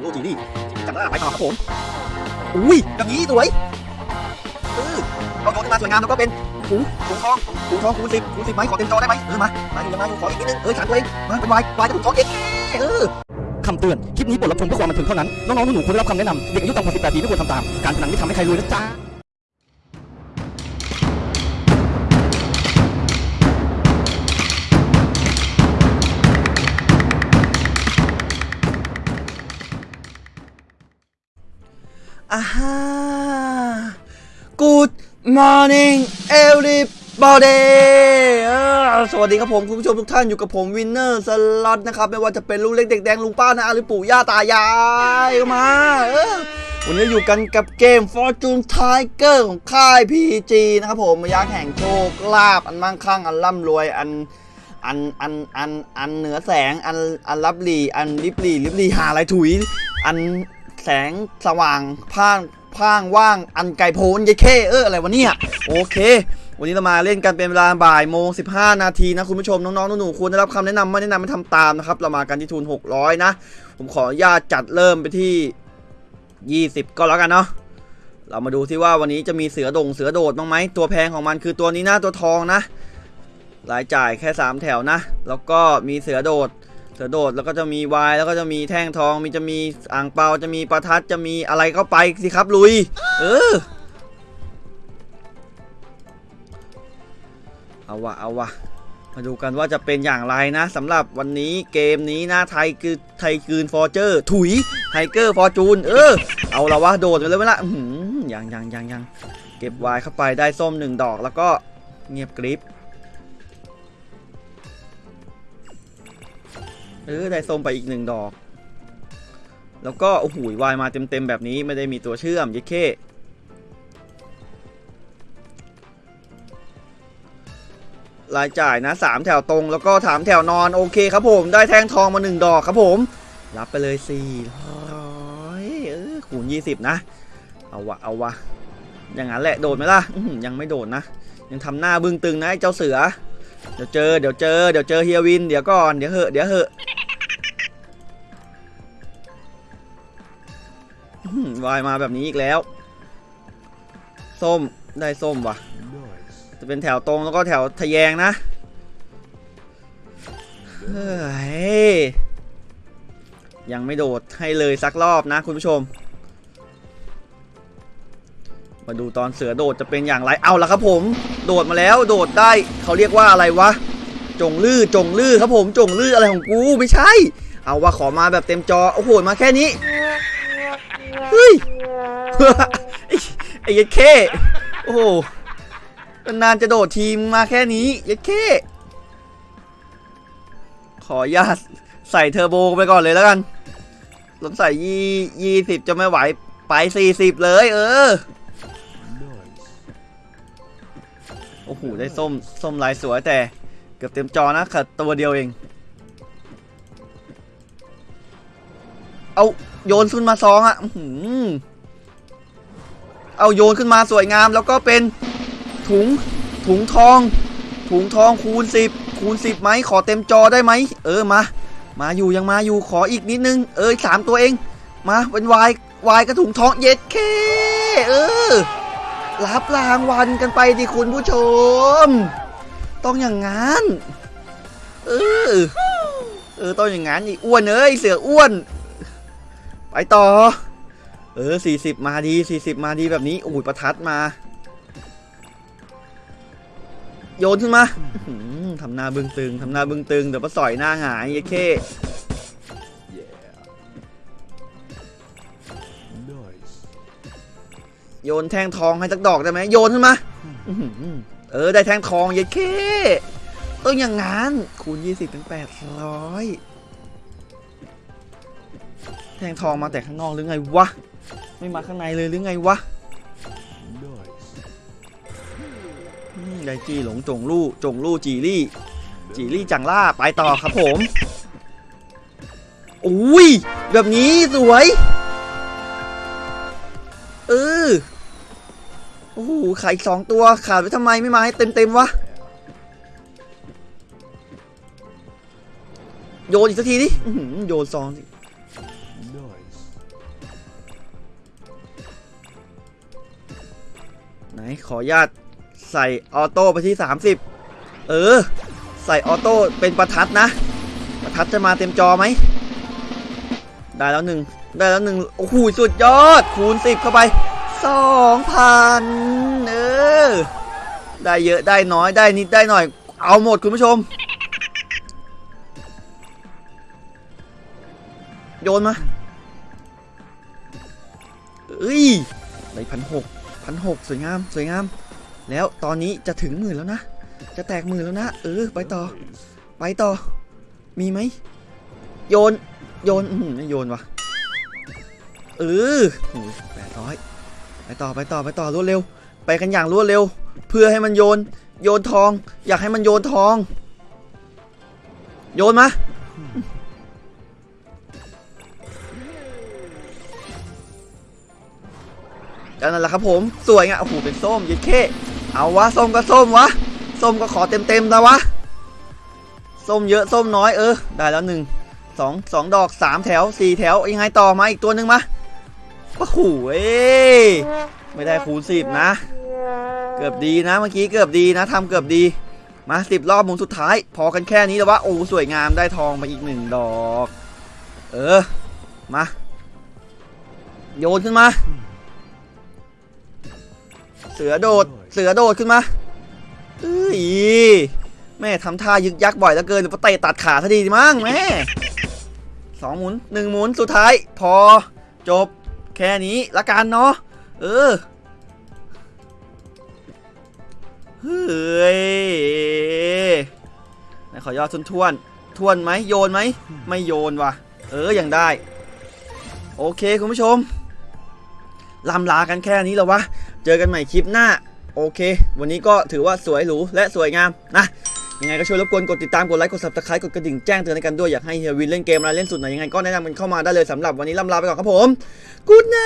งลูกจีนี่จับได้ไปต่อครับผมอุ้ยแบบนี้สวยเออเอาโยนขึ้นมาสวยงามแล้วก็เป็นถุงถุงทองถุงทองคูณสิบคูณสิบไหมขอเต็มจอได้ไหมเออมามาอยู่มาอยู่ขออีกนิดนึงเออฉันตัวเองมาเป็นวายวายกับถุงทองเองเออคำเตือน คลิปนี้บทรับชมเพื่อความบันเทิงเท่านั้น น้องๆหนูๆควรได้รับคำแนะนำเด็กอายุต่ำกว่า18ปีไม่ควรทำตาม การพนันไม่ทำให้ใครรวยนะจ๊ะ อาฮะ Good morning everybody สวัสดีครับผมคุณผู้ชมทุกท่านอยู่กับผม Winner Slot นะครับ ไม่ว่าจะเป็นลุงเล็กเด็กแดงลุงป้านะหรือปู่ย่าตายายก็มาวันนี้อยู่กันกับเกม Fortune Tiger ของค่าย PG นะครับผมมายักษ์แห่งโชคลาภอันมั่งคั่งอันร่ำรวยอันอันอันอันอันเหนือแสงอันอันริบหรี่อันริบหรี่ริบหรี่หาอะไรถุยอัน แสงสว่างพ่างพ่างว่างอันไกลโพ้นยายเข้เอออะไรวะเนี่ยโอเค วันนี้เรามาเล่นกันเป็นเวลาบ่ายโมง15นาทีนะคุณผู้ชมน้องๆหนูๆควรได้รับคำแนะนำไม่แนะนำไม่ทำตามนะครับ เรามากันที่ทุน600นะ ผมขออนุญาตจัดเริ่มไปที่20ก็แล้วกันเนาะเรามาดูที่ว่าวันนี้จะมีเสือดงเสือโดดบ้างไหมตัวแพงของมันคือตัวนี้นะตัวทองนะรายจ่ายแค่ 3 แถวนะ แล้วก็มีเสือโดด สือโดดแล้วก็จะมีวายแล้วก็จะมีแท่งทองมีจะมีอ่างเปาจะมีประทัดจะมีอะไรก็ไปสิครับลุย เออเอาวะเอาวะมาดูกันว่าจะเป็นอย่างไรนะสำหรับวันนี้เกมนี้นะไทยคือไทยคืนฟอร์เจอร์ถุยไทเกอร์ฟอร์จูนเออ เอาละวะโดดไปเลยไหมละอื้อหือยังยังยังยังเก็บวายเข้าไปได้ส้มหนึ่งดอกแล้วก็เงียบกริบ เออได้ส้มไปอีกหนึ่งดอก แล้วก็โอ้โหวายมาเต็มๆแบบนี้ไม่ได้มีตัวเชื่อมยิ่เครายจ่ายนะสามแถวตรงแล้วก็ถามแถวนอนโอเคครับผม ได้แทงทองมาหนึ่งดอกครับผม รับไปเลยสี่ร้อยเออคูณยี่สิบนะ เอาวะเอาวะอย่างนั้นแหละโดดไหมล่ะยังไม่โดดนะ ยังทำหน้าบึ้งตึงนะไอ้เจ้าเสือ เดี๋ยวเจอเดี๋ยวเจอเดี๋ยวเจอเฮียวิน เดี๋ยวก่อนเดี๋ยวเหอะเดี๋ยวเหอะ วายมาแบบนี้อีกแล้ว ส้มได้ส้มวะจะเป็นแถวตรงแล้วก็แถวทะแยงนะเฮ้ยยังไม่โดดให้เลยสักรอบนะคุณผู้ชม มาดูตอนเสือโดดจะเป็นอย่างไรเอาละครับผม โดดมาแล้วโดดได้เขาเรียกว่าอะไรวะ จงลื่อจงลื่อครับผมจงลื่ออะไรของกูไม่ใช่ เอาว่าขอมาแบบเต็มจอโอ้โหมาแค่นี้ เฮ้ยไอ้ยัดเข้โอ้โหนานจะโดดทีมมาแค่นี้ยัดเข้ขออนุญาตใส่เทอร์โบไปก่อนเลยแล้วกันรถใส่ยี่ยี่สิบจะไม่ไหว ไปสี่สิบเลย เออ โอ้โห ได้ส้ม ส้มลายสวยแต่ เกือบเต็มจอนะขัดตัวเดียวเอง เอาโยนขึ้นมาซองอะอื้อหือเอาโยนขึ้นมาสวยงาม แล้วก็เป็นถุงถุงทอง ถุงทองคูณสิบคูณสิบไหมขอเต็มจอได้ไหมเออมา มาอยู่ยังมาอยู่ขออีกนิดนึง เออสามตัวเอง มาเป็นวายวายกระถุงทองเย็ดเคเออรับรางวัลกันไปดิคุณผู้ชม ต้องอย่างงั้น เออ เออ ต้องอย่างงั้นอีอ้วนเอ้ยเสืออ้วน ไปต่อ เออสี่สิบมาดีสี่สิบมาดีแบบนี้โอ้ยประทัดมา โยนขึ้นมาทำหน้าบึ้งตึงทำหน้าบึ้งตึงเดี๋ยวมาสอยหน้าหงายไอ้เข้โยนแท่งทองให้สักดอกได้ไหมโยนขึ้นมาเออ ได้แท่งทองยัดเข้ต้องอย่างงั้นคูณ 20เป็น800 แทงทองมาแต่ข้างนอกหรือไงวะ ไม่มาข้างในเลยหรือไงวะไดจี้หลงจงลู่จงลู่จีรี่ จีรี่จังล่าไปต่อครับผมอุ้ยแบบนี้สวยเออโอ้โหไข่สองตัวขาดไว้ทำไมไม่มาให้เต็มเต็มๆวะโยนอีกสักทีดิโยนซองสิ นขออนุญาตใส่ออโต้ไปที่ 30 เออ ใส่ออโต้เป็นประทัดนะ ประทัดจะมาเต็มจอไหม ได้แล้วหนึ่งได้แล้วหนึ่งโอ้โหสุดยอด คูณ 10 เข้าไป 2,000 เออ ได้เยอะได้น้อยได้นิดได้หน่อย เอาหมดคุณผู้ชม โยนมาเอ้ยได้พันหก พันหกสวยงามสวยงาม แล้วตอนนี้จะถึงหมื่นแล้วนะ จะแตกหมื่นแล้วนะ เออ ไปต่อ ไปต่อ มีไหม โยน โยน อืมไม่โยนวะเออแปดร้อยไปต่อไปต่อไปต่อรวดเร็ว ไปกันอย่างรวดเร็ว เพื่อให้มันโยน โยนทอง อยากให้มันโยนทอง โยนมา ก็นั่นแหละครับผมสวยไงโอ้โหเป็นส้มยิดเข้เอาวะส้มก็ส้มวะส้มก็ขอเต็มเต็มๆนะวะส้มเยอะส้มน้อยเออ ได้แล้วหนึ่งสองสองดอกสามแถวสี่แถวยังไงต่อมาอีกตัวหนึ่งมาโอ้โหเอ้ไม่ได้คูณสิบนะ เกือบดีนะเมื่อกี้เกือบดีนะทำเกือบดีมาสิบรอบมุนสุดท้าย พอกันแค่นี้แล้ววะโอ้สวยงามได้ทองมาอีกหนึ่งดอก เออมาโยนขึ้นมา สือโดด เสือโดดขึ้นมาเอ้ยแม่ทำท่ายึกยักบ่อยเหลือเกินหรือว่าเตะตัดขาซะดีมั้งแม่สองหมุนหนึ่งหมุนสุดท้าย พอจบแค่นี้ละกันเนาะเออเฮ้ยไหนขอยอดทวนทวนทวนไหมโยนไหมไม่โยนว่ะ เออยังได้ โอเคคุณผู้ชมลำลากันแค่นี้แล้ววะ เจอกันใหม่คลิปหน้า โอเค วันนี้ก็ถือว่าสวยหรูและสวยงามนะยังไงก็ช่วยรบกวนกดติดตามกดไลค์กด subscribe กดกระดิ่งแจ้งเตือนให้กันด้วยอยากให้เฮียวินเล่นเกมอะไรเล่นสุดไหนยังไงก็แนะนำกันเข้ามาได้เลยสำหรับวันนี้ล่ำลาไปก่อนครับผมกูดไน